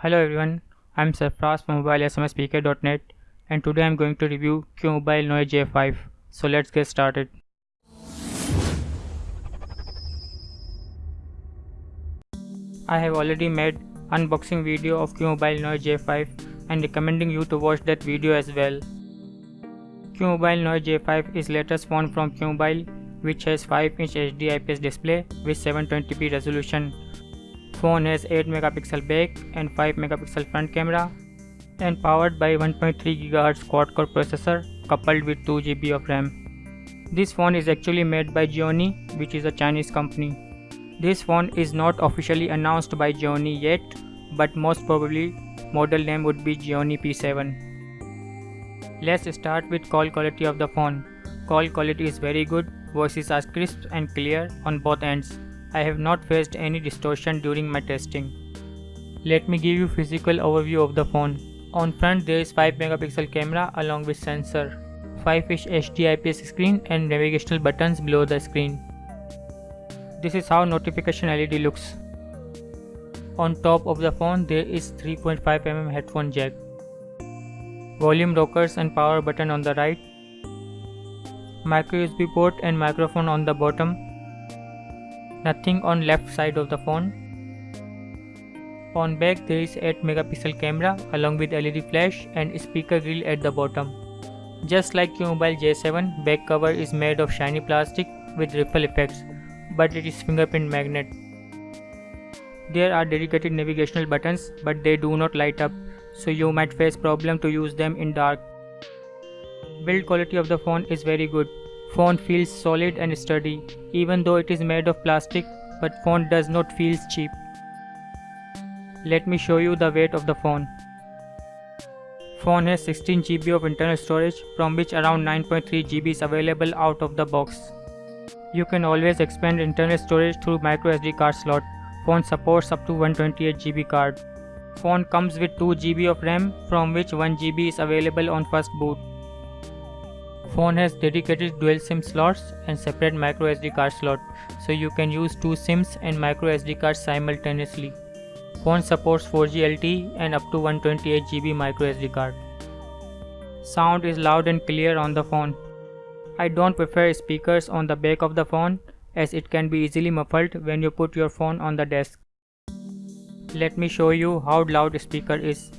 Hello everyone, I'm Sarfraz from mobilesmspk.net and today I'm going to review QMobile Noir J5. So let's get started. I have already made unboxing video of QMobile Noir J5 and recommending you to watch that video as well. QMobile Noir J5 is latest phone from QMobile which has 5-inch HD IPS display with 720p resolution Phone has 8 megapixel back and 5 megapixel front camera and powered by 1.3 GHz quad-core processor coupled with 2 GB of RAM. This phone is actually made by Gionee which is a Chinese company. This phone is not officially announced by Gionee yet but most probably model name would be Gionee P7. Let's start with call quality of the phone. Call quality is very good, voices are crisp and clear on both ends. I have not faced any distortion during my testing. Let me give you physical overview of the phone. On front there is 5 megapixel camera along with sensor, 5 inch HD IPS screen and navigational buttons below the screen. This is how notification LED looks. On top of the phone there is 3.5 mm headphone jack. Volume rockers and power button on the right. Micro USB port and microphone on the bottom nothing on left side of the phone. On back there is 8 megapixel camera along with LED flash and speaker grill at the bottom. Just like Mobile J7, back cover is made of shiny plastic with ripple effects, but it is fingerprint magnet. There are dedicated navigational buttons but they do not light up, so you might face problem to use them in dark. Build quality of the phone is very good, Phone feels solid and sturdy even though it is made of plastic but phone does not feel cheap. Let me show you the weight of the phone. Phone has 16 GB of internal storage from which around 9.3 GB is available out of the box. You can always expand internal storage through microSD card slot. Phone supports up to 128 GB card. Phone comes with 2 GB of RAM from which 1 GB is available on first boot. Phone has dedicated dual SIM slots and separate micro SD card slot, so you can use two SIMs and micro SD cards simultaneously. Phone supports 4G LTE and up to 128 GB micro SD card. Sound is loud and clear on the phone. I don't prefer speakers on the back of the phone as it can be easily muffled when you put your phone on the desk. Let me show you how loud speaker is.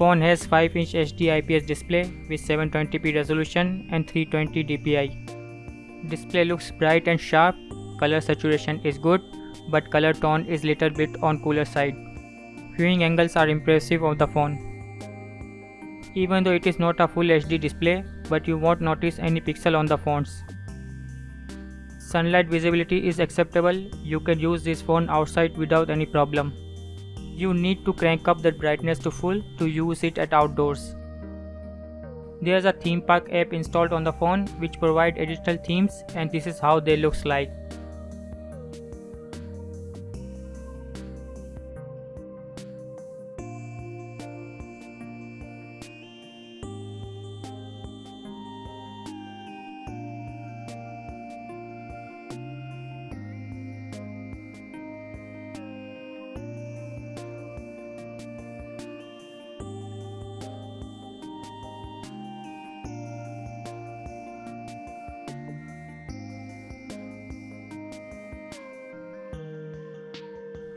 Phone has 5-inch HD IPS display with 720p resolution and 320 dpi. Display looks bright and sharp, color saturation is good, but color tone is little bit on cooler side. Viewing angles are impressive of the phone. Even though it is not a full HD display, but you won't notice any pixel on the phones. Sunlight visibility is acceptable, you can use this phone outside without any problem you need to crank up the brightness to full to use it at outdoors. There's a theme park app installed on the phone which provide additional themes and this is how they looks like.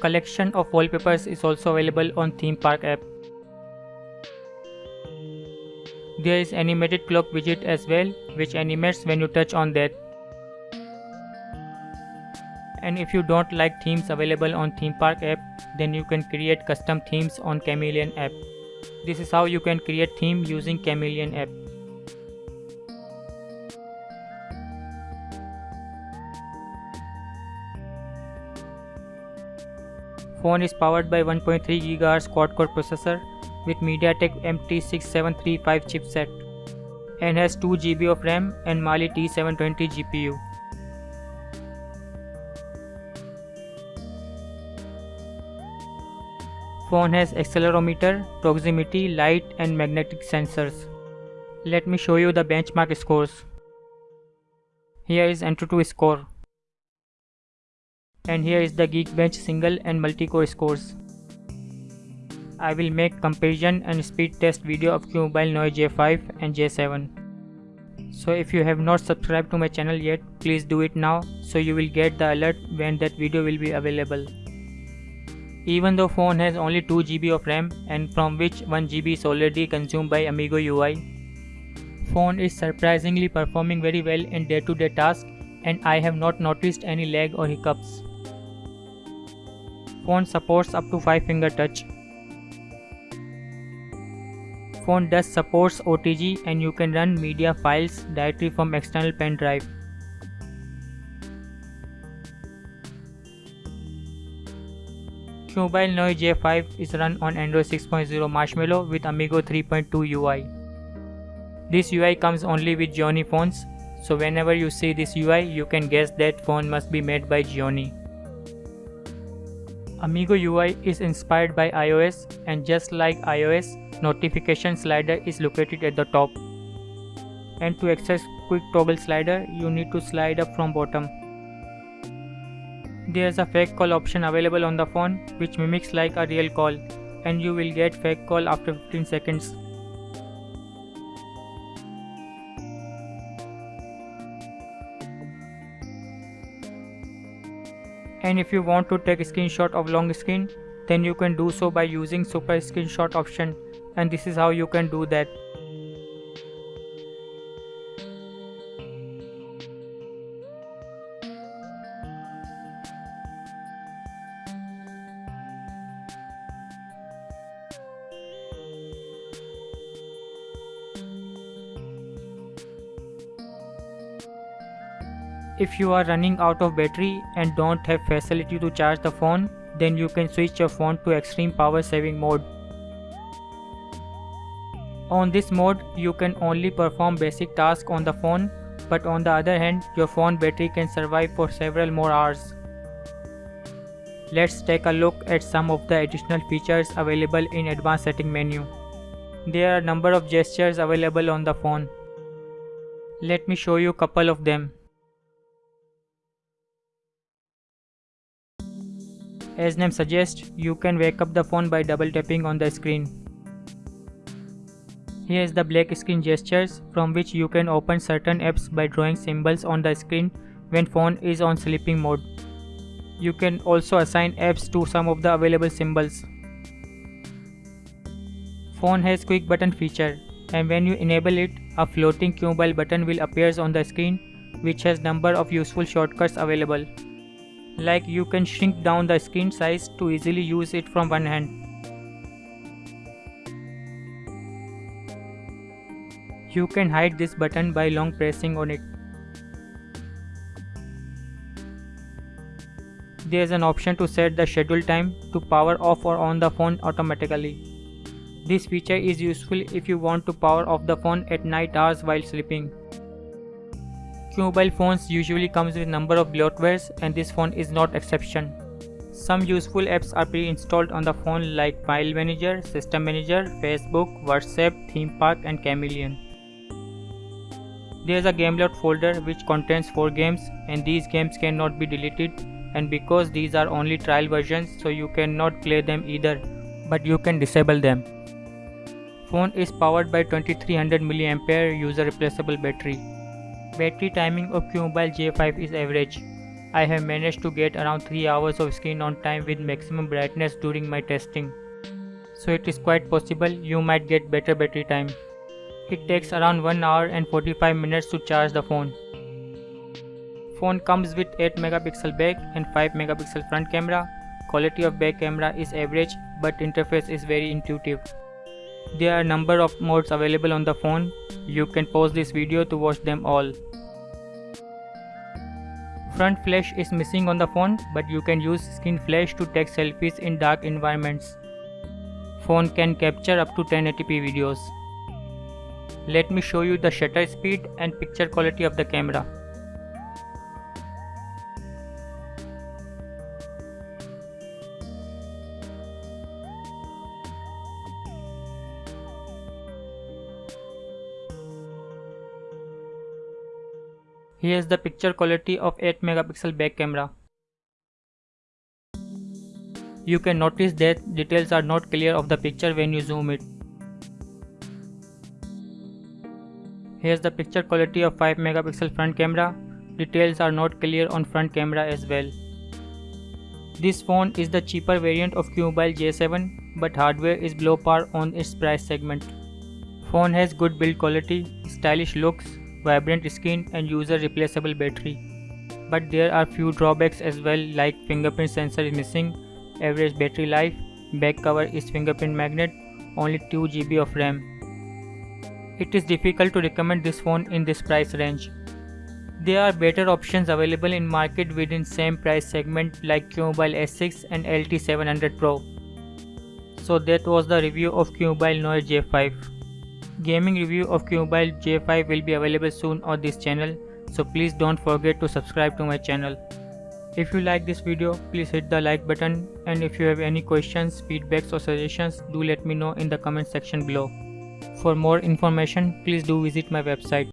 Collection of wallpapers is also available on theme park app. There is animated clock widget as well which animates when you touch on that. And if you don't like themes available on theme park app then you can create custom themes on Chameleon app. This is how you can create theme using Chameleon app. Phone is powered by 1.3 GHz quad-core processor with MediaTek MT6735 chipset and has 2 GB of RAM and Mali T720 GPU. Phone has accelerometer, proximity, light and magnetic sensors. Let me show you the benchmark scores. Here is AnTuTu score. And here is the Geekbench single and multi-core scores. I will make comparison and speed test video of QMobile Neo J5 and J7. So if you have not subscribed to my channel yet, please do it now so you will get the alert when that video will be available. Even though phone has only 2GB of RAM and from which 1GB is already consumed by Amigo UI, phone is surprisingly performing very well in day-to-day -day tasks and I have not noticed any lag or hiccups. Phone supports up to 5 finger touch phone does supports OTG and you can run media files directly from external pen drive. Mobile Neo J5 is run on Android 6.0 Marshmallow with Amigo 3.2 UI. This UI comes only with Gionee phones, so whenever you see this UI, you can guess that phone must be made by Gionee. Amigo UI is inspired by iOS and just like iOS, notification slider is located at the top. And to access quick toggle slider, you need to slide up from bottom. There's a fake call option available on the phone which mimics like a real call and you will get fake call after 15 seconds. And if you want to take a screenshot of long screen then you can do so by using super screenshot option. And this is how you can do that If you are running out of battery and don't have facility to charge the phone, then you can switch your phone to extreme power saving mode. On this mode, you can only perform basic tasks on the phone, but on the other hand, your phone battery can survive for several more hours. Let's take a look at some of the additional features available in advanced setting menu. There are a number of gestures available on the phone. Let me show you a couple of them. As name suggests, you can wake up the phone by double tapping on the screen. Here is the black screen gestures from which you can open certain apps by drawing symbols on the screen when phone is on sleeping mode. You can also assign apps to some of the available symbols. Phone has quick button feature and when you enable it, a floating QMobile button will appears on the screen which has number of useful shortcuts available like you can shrink down the screen size to easily use it from one hand. You can hide this button by long pressing on it. There is an option to set the schedule time to power off or on the phone automatically. This feature is useful if you want to power off the phone at night hours while sleeping. Mobile phones usually comes with number of bloatwares and this phone is not exception. Some useful apps are pre-installed on the phone like File Manager, System Manager, Facebook, WhatsApp, Theme Park and Chameleon. There is a Gameloft folder which contains 4 games and these games cannot be deleted and because these are only trial versions so you cannot play them either but you can disable them. Phone is powered by 2300 mAh user replaceable battery. Battery timing of QMobile J5 is average. I have managed to get around 3 hours of screen on time with maximum brightness during my testing. So it is quite possible you might get better battery time. It takes around 1 hour and 45 minutes to charge the phone. Phone comes with 8 megapixel back and 5 megapixel front camera. Quality of back camera is average but interface is very intuitive. There are number of modes available on the phone. You can pause this video to watch them all. Front flash is missing on the phone but you can use skin flash to take selfies in dark environments. Phone can capture up to 1080p videos. Let me show you the shutter speed and picture quality of the camera. Here's the picture quality of 8 megapixel back camera. You can notice that details are not clear of the picture when you zoom it. Here's the picture quality of 5 megapixel front camera. Details are not clear on front camera as well. This phone is the cheaper variant of Qmobile J7 but hardware is below par on its price segment. Phone has good build quality, stylish looks, vibrant skin and user replaceable battery. But there are few drawbacks as well like fingerprint sensor is missing average battery life, back cover is fingerprint magnet, only 2 GB of RAM. It is difficult to recommend this phone in this price range. There are better options available in market within same price segment like Qmobile S6 and LT700 Pro. So that was the review of Qmobile Noir J5. Gaming review of Qmobile J5 will be available soon on this channel so please don't forget to subscribe to my channel. If you like this video, please hit the like button and if you have any questions, feedbacks or suggestions, do let me know in the comment section below. For more information, please do visit my website.